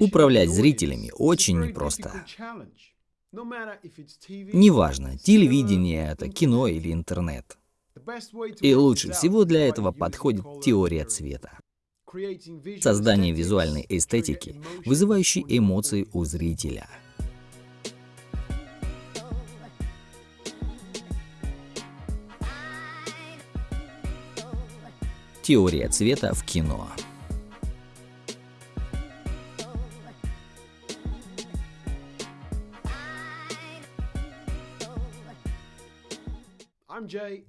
Управлять зрителями очень непросто. Неважно, телевидение это, кино или интернет. И лучше всего для этого подходит теория цвета. Создание визуальной эстетики, вызывающей эмоции у зрителя. Теория цвета в кино.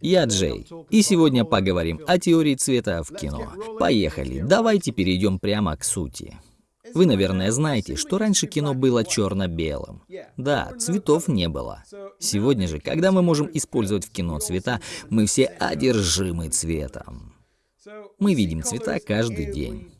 Я Джей, и сегодня поговорим о теории цвета в кино. Поехали, давайте перейдем прямо к сути. Вы, наверное, знаете, что раньше кино было черно-белым. Да, цветов не было. Сегодня же, когда мы можем использовать в кино цвета, мы все одержимы цветом. Мы видим цвета каждый день.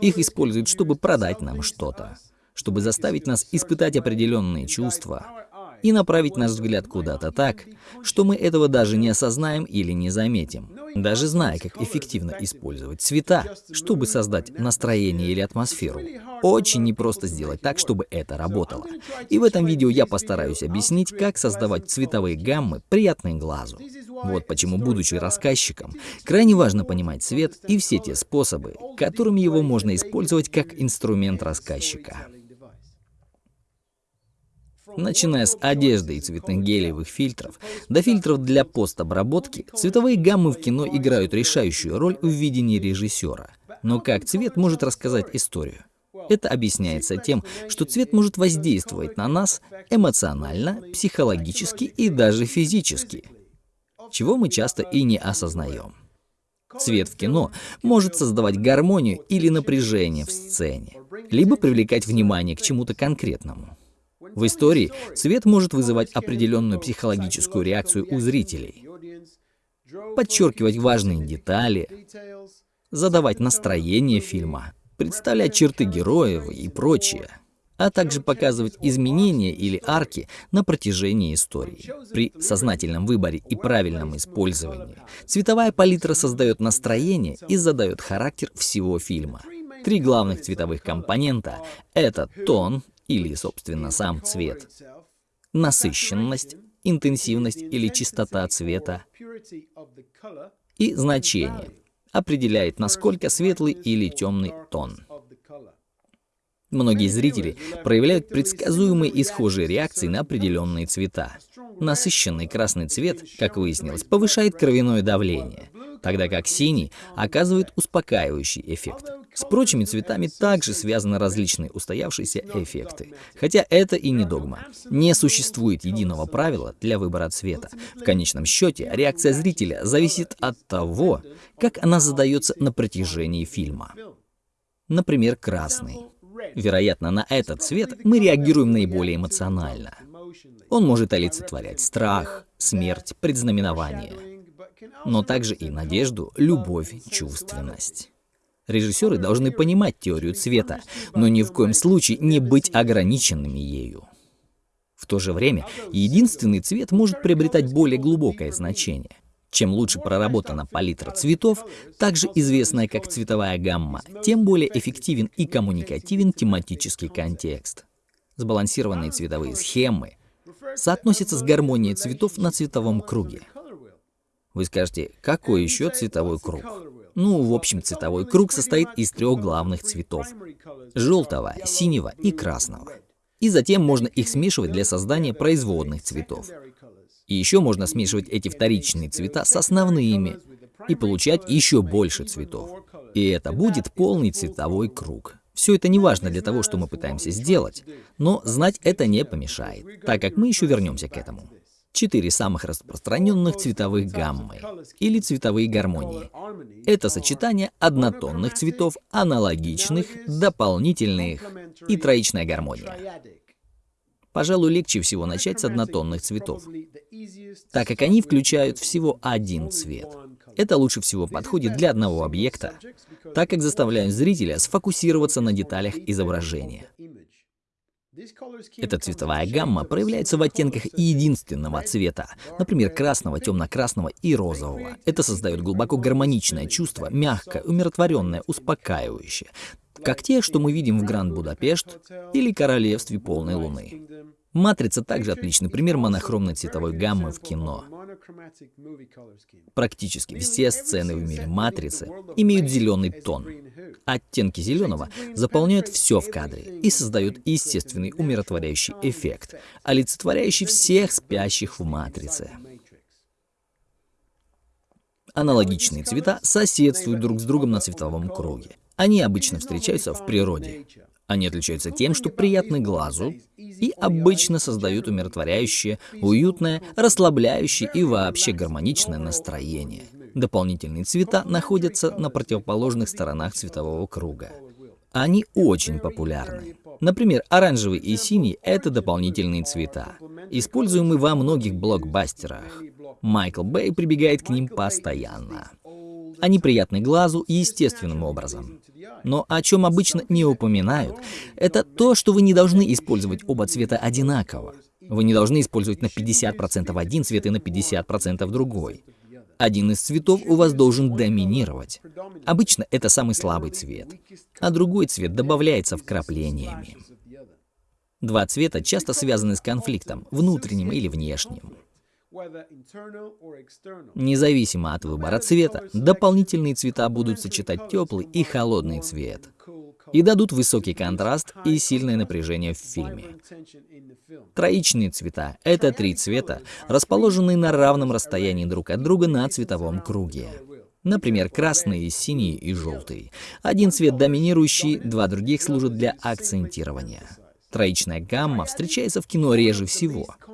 Их используют, чтобы продать нам что-то, чтобы заставить нас испытать определенные чувства, и направить наш взгляд куда-то так, что мы этого даже не осознаем или не заметим, даже зная, как эффективно использовать цвета, чтобы создать настроение или атмосферу. Очень непросто сделать так, чтобы это работало. И в этом видео я постараюсь объяснить, как создавать цветовые гаммы, приятные глазу. Вот почему, будучи рассказчиком, крайне важно понимать цвет и все те способы, которыми его можно использовать как инструмент рассказчика. Начиная с одежды и цветных гелевых фильтров до фильтров для постобработки, цветовые гаммы в кино играют решающую роль в видении режиссера. Но как цвет может рассказать историю? Это объясняется тем, что цвет может воздействовать на нас эмоционально, психологически и даже физически, чего мы часто и не осознаем. Цвет в кино может создавать гармонию или напряжение в сцене, либо привлекать внимание к чему-то конкретному. В истории цвет может вызывать определенную психологическую реакцию у зрителей, подчеркивать важные детали, задавать настроение фильма, представлять черты героев и прочее, а также показывать изменения или арки на протяжении истории. При сознательном выборе и правильном использовании цветовая палитра создает настроение и задает характер всего фильма. Три главных цветовых компонента — это тон, или, собственно, сам цвет, насыщенность, интенсивность или чистота цвета и значение определяет, насколько светлый или темный тон. Многие зрители проявляют предсказуемые и схожие реакции на определенные цвета. Насыщенный красный цвет, как выяснилось, повышает кровяное давление, тогда как синий оказывает успокаивающий эффект. С прочими цветами также связаны различные устоявшиеся эффекты. Хотя это и не догма. Не существует единого правила для выбора цвета. В конечном счете, реакция зрителя зависит от того, как она задается на протяжении фильма. Например, красный. Вероятно, на этот цвет мы реагируем наиболее эмоционально. Он может олицетворять страх, смерть, предзнаменование, но также и надежду, любовь, чувственность. Режиссеры должны понимать теорию цвета, но ни в коем случае не быть ограниченными ею. В то же время, единственный цвет может приобретать более глубокое значение. Чем лучше проработана палитра цветов, также известная как цветовая гамма, тем более эффективен и коммуникативен тематический контекст. Сбалансированные цветовые схемы соотносятся с гармонией цветов на цветовом круге. Вы скажете, какой еще цветовой круг? Ну, в общем, цветовой круг состоит из трех главных цветов – желтого, синего и красного. И затем можно их смешивать для создания производных цветов. И еще можно смешивать эти вторичные цвета с основными и получать еще больше цветов. И это будет полный цветовой круг. Все это не важно для того, что мы пытаемся сделать, но знать это не помешает, так как мы еще вернемся к этому четыре самых распространенных цветовых гаммы или цветовые гармонии. Это сочетание однотонных цветов, аналогичных, дополнительных и троичная гармония. Пожалуй, легче всего начать с однотонных цветов, так как они включают всего один цвет. Это лучше всего подходит для одного объекта, так как заставляют зрителя сфокусироваться на деталях изображения. Эта цветовая гамма проявляется в оттенках единственного цвета, например, красного, темно-красного и розового. Это создает глубоко гармоничное чувство, мягкое, умиротворенное, успокаивающее. как те, что мы видим в Гранд Будапешт или Королевстве полной луны. Матрица также отличный пример монохромной цветовой гаммы в кино. Практически все сцены в мире матрицы имеют зеленый тон. Оттенки зеленого заполняют все в кадре и создают естественный умиротворяющий эффект, олицетворяющий всех спящих в матрице. Аналогичные цвета соседствуют друг с другом на цветовом круге. Они обычно встречаются в природе. Они отличаются тем, что приятны глазу и обычно создают умиротворяющее, уютное, расслабляющее и вообще гармоничное настроение. Дополнительные цвета находятся на противоположных сторонах цветового круга. Они очень популярны. Например, оранжевый и синий — это дополнительные цвета, используемые во многих блокбастерах. Майкл Бэй прибегает к ним постоянно. Они приятны глазу естественным образом. Но о чем обычно не упоминают, это то, что вы не должны использовать оба цвета одинаково. Вы не должны использовать на 50% один цвет и на 50% другой. Один из цветов у вас должен доминировать. Обычно это самый слабый цвет, а другой цвет добавляется вкраплениями. Два цвета часто связаны с конфликтом, внутренним или внешним. Независимо от выбора цвета, дополнительные цвета будут сочетать теплый и холодный цвет и дадут высокий контраст и сильное напряжение в фильме. Троичные цвета — это три цвета, расположенные на равном расстоянии друг от друга на цветовом круге. Например, красный, синий и желтый. Один цвет доминирующий, два других служат для акцентирования. Троичная гамма встречается в кино реже всего —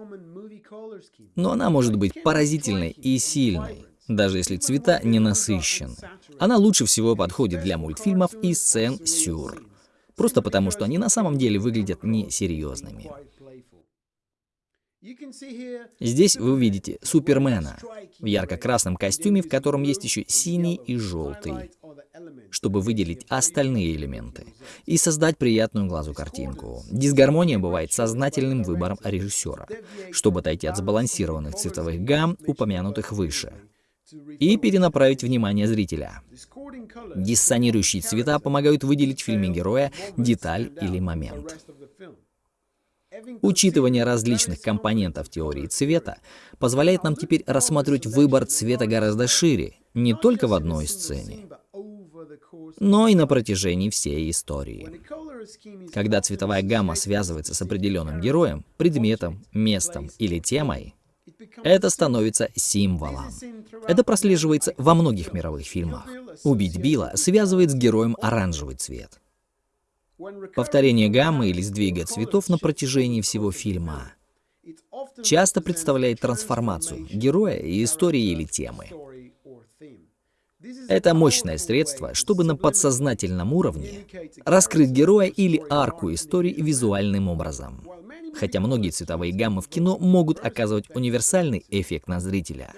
но она может быть поразительной и сильной, даже если цвета не насыщены. Она лучше всего подходит для мультфильмов и сцен сюр, просто потому что они на самом деле выглядят несерьезными. Здесь вы увидите Супермена в ярко-красном костюме, в котором есть еще синий и желтый, чтобы выделить остальные элементы и создать приятную глазу картинку. Дисгармония бывает сознательным выбором режиссера, чтобы отойти от сбалансированных цветовых гамм, упомянутых выше, и перенаправить внимание зрителя. Диссонирующие цвета помогают выделить в фильме героя деталь или момент. Учитывание различных компонентов теории цвета позволяет нам теперь рассматривать выбор цвета гораздо шире, не только в одной сцене, но и на протяжении всей истории. Когда цветовая гамма связывается с определенным героем, предметом, местом или темой, это становится символом. Это прослеживается во многих мировых фильмах. «Убить Билла» связывает с героем оранжевый цвет. Повторение гаммы или сдвига цветов на протяжении всего фильма часто представляет трансформацию героя и истории или темы. Это мощное средство, чтобы на подсознательном уровне раскрыть героя или арку истории визуальным образом. Хотя многие цветовые гаммы в кино могут оказывать универсальный эффект на зрителя.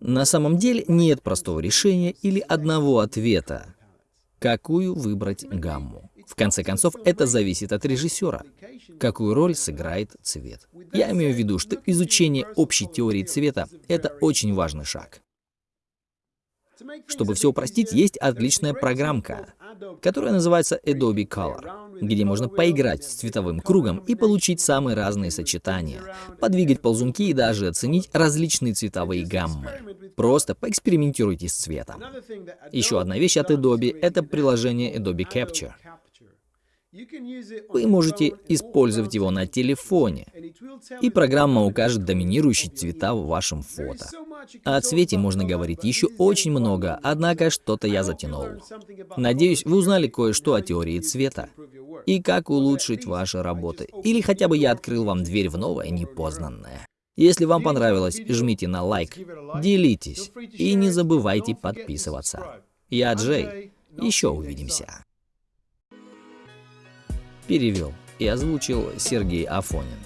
На самом деле нет простого решения или одного ответа, какую выбрать гамму. В конце концов, это зависит от режиссера, какую роль сыграет цвет. Я имею в виду, что изучение общей теории цвета — это очень важный шаг. Чтобы все упростить, есть отличная программка, которая называется Adobe Color, где можно поиграть с цветовым кругом и получить самые разные сочетания, подвигать ползунки и даже оценить различные цветовые гаммы. Просто поэкспериментируйте с цветом. Еще одна вещь от Adobe — это приложение Adobe Capture. Вы можете использовать его на телефоне, и программа укажет доминирующие цвета в вашем фото. О цвете можно говорить еще очень много, однако что-то я затянул. Надеюсь, вы узнали кое-что о теории цвета и как улучшить ваши работы, или хотя бы я открыл вам дверь в новое непознанное. Если вам понравилось, жмите на лайк, делитесь и не забывайте подписываться. Я Джей, еще увидимся перевел и озвучил Сергей Афонин.